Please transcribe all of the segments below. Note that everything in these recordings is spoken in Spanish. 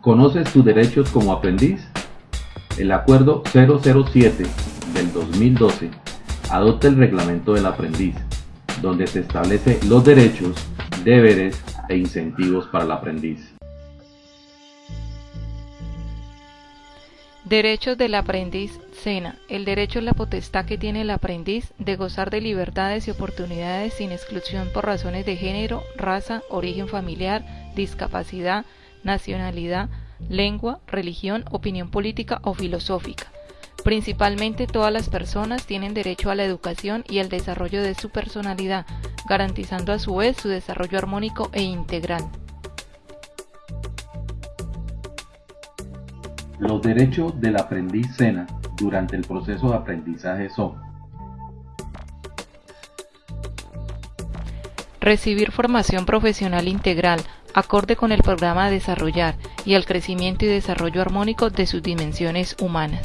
¿Conoces tus derechos como aprendiz? El Acuerdo 007 del 2012 adopta el Reglamento del Aprendiz, donde se establece los derechos, deberes e incentivos para el aprendiz. Derechos del aprendiz SENA. El derecho es la potestad que tiene el aprendiz de gozar de libertades y oportunidades sin exclusión por razones de género, raza, origen familiar, discapacidad, nacionalidad, lengua, religión, opinión política o filosófica. Principalmente todas las personas tienen derecho a la educación y al desarrollo de su personalidad, garantizando a su vez su desarrollo armónico e integral. Los derechos del aprendiz SENA durante el proceso de aprendizaje son Recibir formación profesional integral, acorde con el programa a desarrollar y al crecimiento y desarrollo armónico de sus dimensiones humanas.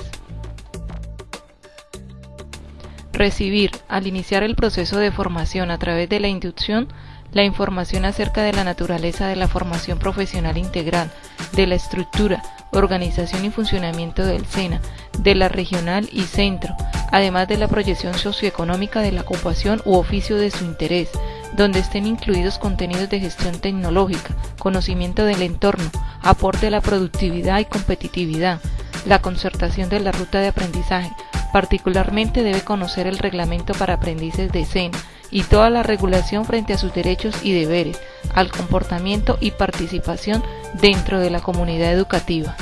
Recibir, al iniciar el proceso de formación a través de la inducción, la información acerca de la naturaleza de la formación profesional integral, de la estructura, organización y funcionamiento del SENA, de la regional y centro, además de la proyección socioeconómica de la ocupación u oficio de su interés, donde estén incluidos contenidos de gestión tecnológica, conocimiento del entorno, aporte a la productividad y competitividad, la concertación de la ruta de aprendizaje, particularmente debe conocer el reglamento para aprendices de SENA y toda la regulación frente a sus derechos y deberes, al comportamiento y participación dentro de la comunidad educativa.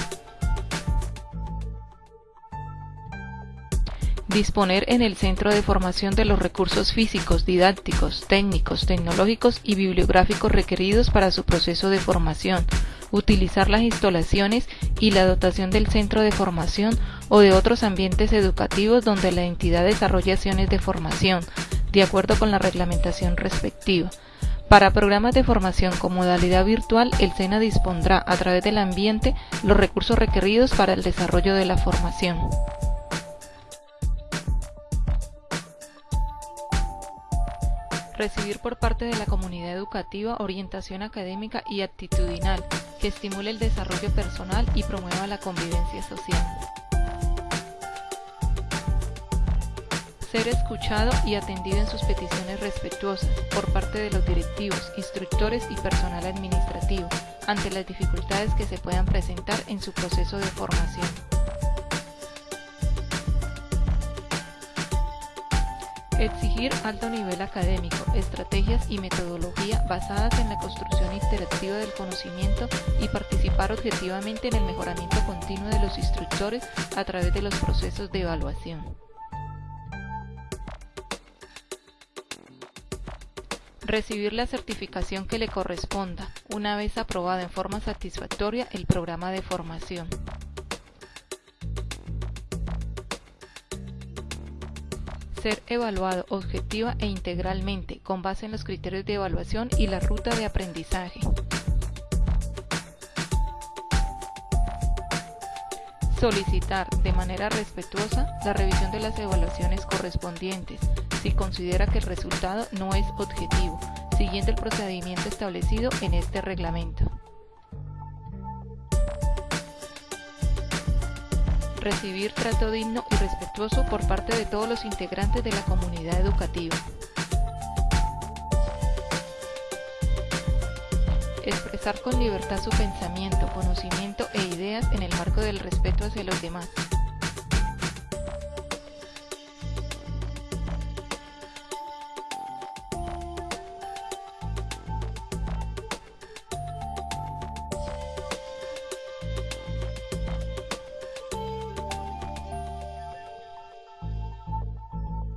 Disponer en el centro de formación de los recursos físicos, didácticos, técnicos, tecnológicos y bibliográficos requeridos para su proceso de formación. Utilizar las instalaciones y la dotación del centro de formación o de otros ambientes educativos donde la entidad desarrolla acciones de formación, de acuerdo con la reglamentación respectiva. Para programas de formación con modalidad virtual, el SENA dispondrá a través del ambiente los recursos requeridos para el desarrollo de la formación. Recibir por parte de la comunidad educativa orientación académica y actitudinal que estimule el desarrollo personal y promueva la convivencia social. Ser escuchado y atendido en sus peticiones respetuosas por parte de los directivos, instructores y personal administrativo ante las dificultades que se puedan presentar en su proceso de formación. Exigir alto nivel académico, estrategias y metodología basadas en la construcción interactiva del conocimiento y participar objetivamente en el mejoramiento continuo de los instructores a través de los procesos de evaluación. Recibir la certificación que le corresponda, una vez aprobado en forma satisfactoria el programa de formación. Ser evaluado objetiva e integralmente con base en los criterios de evaluación y la ruta de aprendizaje. Solicitar de manera respetuosa la revisión de las evaluaciones correspondientes si considera que el resultado no es objetivo, siguiendo el procedimiento establecido en este reglamento. Recibir trato digno y respetuoso por parte de todos los integrantes de la comunidad educativa. Expresar con libertad su pensamiento, conocimiento e ideas en el marco del respeto hacia los demás.